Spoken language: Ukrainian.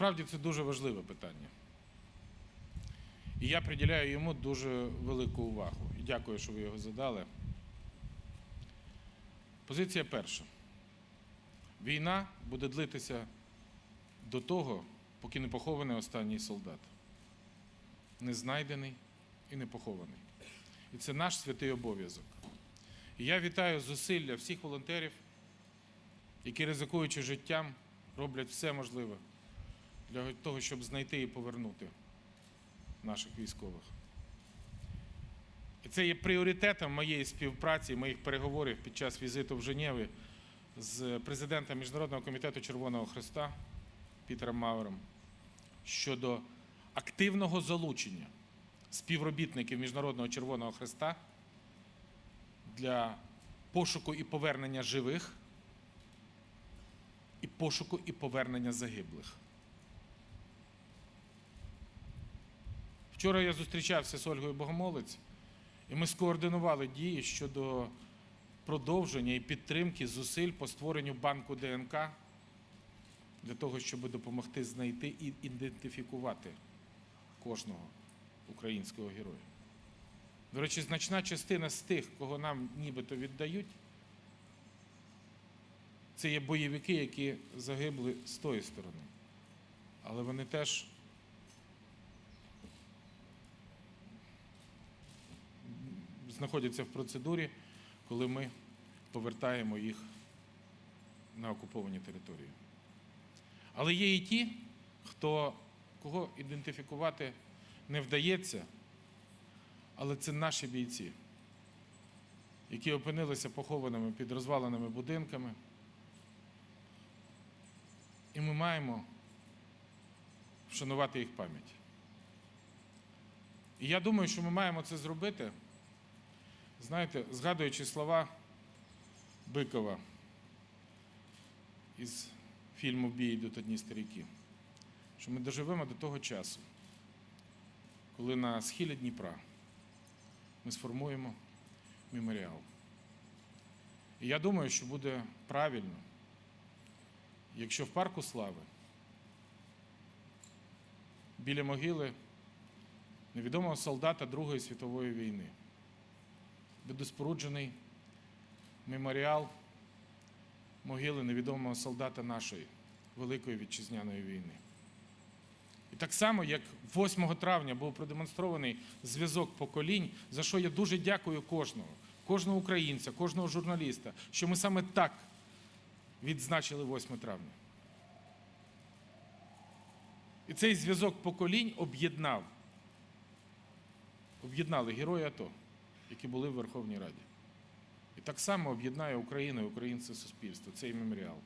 Насправді це дуже важливе питання. І я приділяю йому дуже велику увагу. І дякую, що ви його задали. Позиція перша. Війна буде длитися до того, поки не похований останній солдат. Не знайдений і не похований. І це наш святий обов'язок. І я вітаю зусилля всіх волонтерів, які, ризикуючи життям, роблять все можливе для того, щоб знайти і повернути наших військових. І це є пріоритетом моєї співпраці, моїх переговорів під час візиту в Женєві з президентом Міжнародного комітету Червоного Христа Пітером Мауером щодо активного залучення співробітників Міжнародного Червоного Христа для пошуку і повернення живих і пошуку і повернення загиблих. Вчора я зустрічався з Ольгою Богомолець, і ми скоординували дії щодо продовження і підтримки зусиль по створенню банку ДНК для того, щоб допомогти знайти і ідентифікувати кожного українського героя. До речі, значна частина з тих, кого нам нібито віддають, це є бойовики, які загибли з тої сторони. Але вони теж знаходяться в процедурі, коли ми повертаємо їх на окуповані території. Але є і ті, хто, кого ідентифікувати не вдається, але це наші бійці, які опинилися похованими під розваленими будинками. І ми маємо вшанувати їх пам'ять. І я думаю, що ми маємо це зробити, знаєте, згадуючи слова Бикова із фільму бій йдуть одні старіки, що ми доживемо до того часу, коли на схилі Дніпра ми сформуємо меморіал. І я думаю, що буде правильно, якщо в парку слави біля могили невідомого солдата Другої світової війни буде споруджений меморіал могили невідомого солдата нашої Великої Вітчизняної війни. І так само, як 8 травня був продемонстрований зв'язок поколінь, за що я дуже дякую кожного, кожного українця, кожного журналіста, що ми саме так відзначили 8 травня. І цей зв'язок поколінь об'єднав, об'єднали герої АТО, які були в Верховній Раді. І так само об'єднає Україну і українське суспільство, цей меморіал.